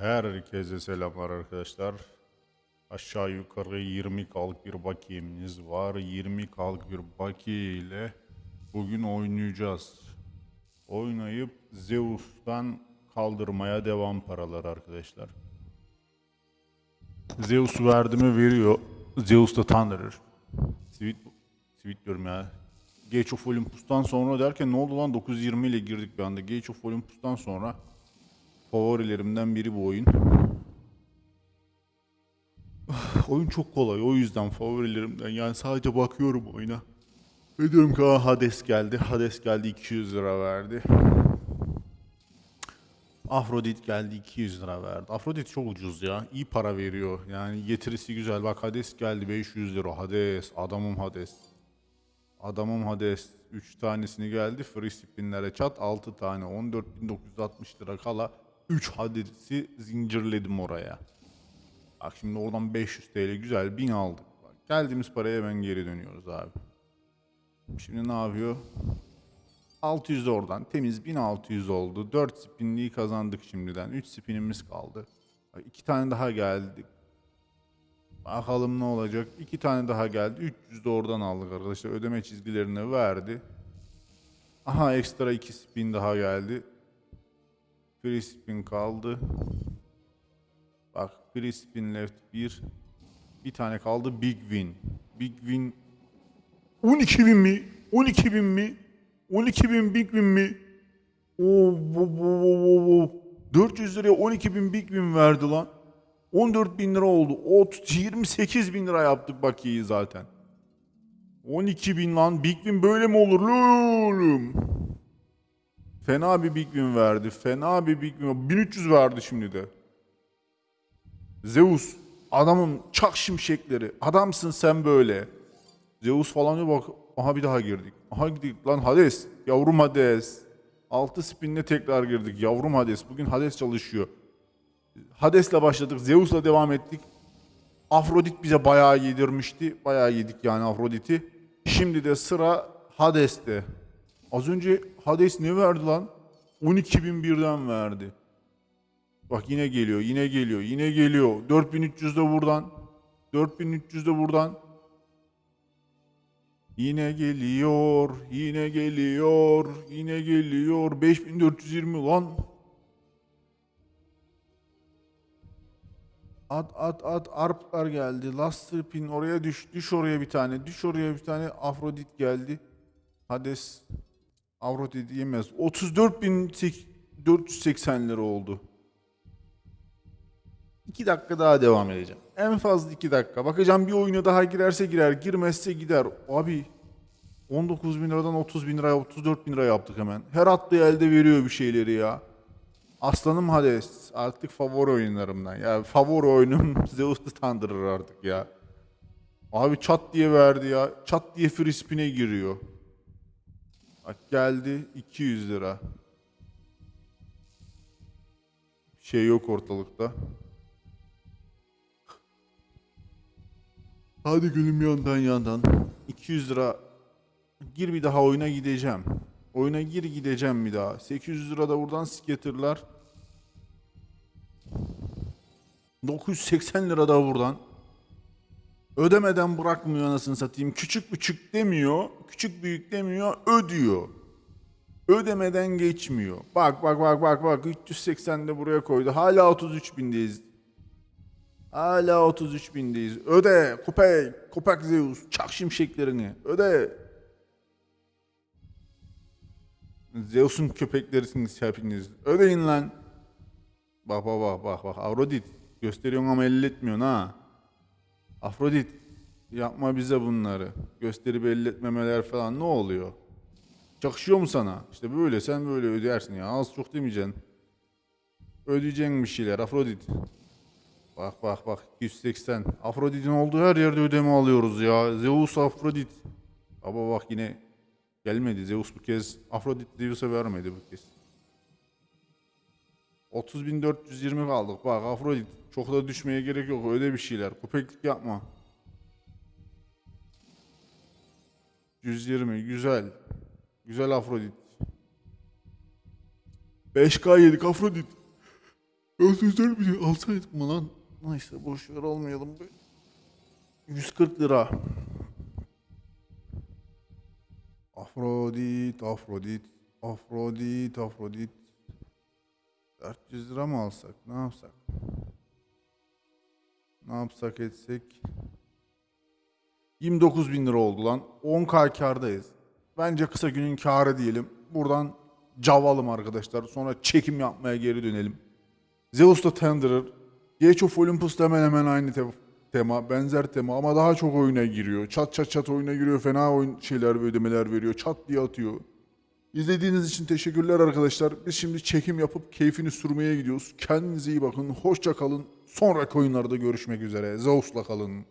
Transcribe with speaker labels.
Speaker 1: Herkese selamlar arkadaşlar. Aşağı yukarı 20 kalk bir bakiyemiz var. 20 kalk bir bakiye ile bugün oynayacağız. Oynayıp Zeus'tan kaldırmaya devam paralar arkadaşlar. Zeus verdi mi veriyor. Zeus da Thunderer. Sweet, sweet diyorum ya. Gage of Olympus'tan sonra derken ne oldu lan 920 ile girdik bir anda. Gage of Olympus'tan sonra favorilerimden biri bu oyun. oyun çok kolay o yüzden favorilerimden yani sadece bakıyorum oyuna. Ve diyorum ki "Aa, Hades geldi. Hades geldi 200 lira verdi. Afrodit geldi 200 lira verdi. Afrodit çok ucuz ya. İyi para veriyor. Yani getirisi güzel. Bak Hades geldi 500 lira. Hades. Adamım Hades. Adamım Hades 3 tanesini geldi. Free spinlere çat 6 tane 14.960 lira kala 3 Hades'i zincirledim oraya. Bak şimdi oradan 500 TL güzel 1000 aldık. Bak, geldiğimiz paraya hemen geri dönüyoruz abi. Şimdi ne yapıyor? 600 de oradan temiz 1600 oldu. 4 spinliği kazandık şimdiden. 3 spinimiz kaldı. Bak, 2 tane daha geldi. Bakalım ne olacak. 2 tane daha geldi. 300 de oradan aldık arkadaşlar. Ödeme çizgilerini verdi. Aha ekstra 2 spin daha geldi. Free kaldı. Bak free left 1. Bir tane kaldı big win. Big win 12 bin mi? 12 bin mi? 12 bin big win mi? Oo, bu, bu, bu, bu. 400 liraya 12 bin big win verdi lan. 14 bin lira oldu. O 28 bin lira yaptık bakiyeyi zaten. 12 bin lan. Big win böyle mi olur lan oğlum? Fena bir big win verdi. Fena bir big win. 1300 verdi şimdi de. Zeus. Adamın çak şimşekleri. Adamsın sen böyle. Zeus falan diyor bak. Aha bir daha girdik. Aha girdik lan Hades. Yavrum Hades. 6 spinle tekrar girdik. Yavrum Hades. Bugün Hades çalışıyor. Hades'le başladık. Zeus'la devam ettik. Afrodit bize bayağı yedirmişti. Bayağı yedik yani Afrodit'i. Şimdi de sıra Hades'te. Az önce Hades ne verdi lan? 12.000 birden verdi. Bak yine geliyor, yine geliyor, yine geliyor. 4300 de buradan. 4300 de buradan. Yine geliyor, yine geliyor, yine geliyor. 5420 lan. At at at arplar geldi. Last pin oraya düş. Düş oraya bir tane. Düş oraya bir tane. Afrodit geldi. Hades Afrodit yemez. 34.480 lira oldu. 2 dakika daha devam edeceğim. En fazla 2 dakika. Bakacağım bir oyuna daha girerse girer. Girmezse gider. Abi 19 bin liradan 30 bin liraya 34 bin lira yaptık hemen. Her attığı elde veriyor bir şeyleri ya. Aslanım Hades. Artık favori oyunlarımdan. Ya favori oyunum Zeus'u tandırır artık ya. Abi çat diye verdi ya. Çat diye free spin'e giriyor. Bak geldi 200 lira. Şey yok ortalıkta. Hadi gülüm yandan yandan. 200 lira. Gir bir daha oyuna gideceğim. Oyuna gir gideceğim bir daha. 800 lira da buradan scatter'lar. 980 lira da buradan. Ödemeden bırakmıyor anasını satayım. Küçük küçük demiyor. Küçük büyük demiyor. Ödüyor. Ödemeden geçmiyor. Bak bak bak bak bak. 380 de buraya koydu. Hala 33 bindeyiz. Hala 33 bindeyiz. Öde. Köpek. Köpek Zeus. Çak şimşeklerini. Öde. Zeus'un köpeklerisiniz hepiniz. Ödeyin lan. Bak bak bak bak bak. Afrodit. Gösteriyorsun ama elletmiyorsun ha. Afrodit. Yapma bize bunları. Gösterip elletmemeler falan ne oluyor? Çakışıyor mu sana? İşte böyle sen böyle ödersin ya. Az çok demeyeceksin. Ödeyeceksin bir şeyler Afrodit. Bak bak bak 280. Afrodit'in olduğu her yerde ödeme alıyoruz ya. Zeus Afrodit. Baba bak yine gelmedi. Zeus bu kez Afrodit Zeus'a vermedi bu kez. 30.420 kaldık. Bak Afrodit çok da düşmeye gerek yok. Öde bir şeyler. Köpeklik yapma. 120 güzel. Güzel Afrodit. 5K yedik Afrodit. 404 milyon alsaydık mı lan? Neyse boş ver almayalım. be. 140 lira. Afrodit, Afrodit, Afrodit, Afrodit. 400 lira mı alsak? Ne yapsak? Ne yapsak etsek? 29 bin lira oldu lan. 10k kardayız. Bence kısa günün karı diyelim. Buradan cavalım arkadaşlar. Sonra çekim yapmaya geri dönelim. Zeus'ta Tenderer. Gage of Olympus'ta hemen hemen aynı te- tema. Benzer tema ama daha çok oyuna giriyor. Çat çat çat oyuna giriyor. Fena oyun şeyler ve ödemeler veriyor. Çat diye atıyor. İzlediğiniz için teşekkürler arkadaşlar. Biz şimdi çekim yapıp keyfini sürmeye gidiyoruz. Kendinize iyi bakın. Hoşça kalın. Sonraki oyunlarda görüşmek üzere. Zeus'la kalın.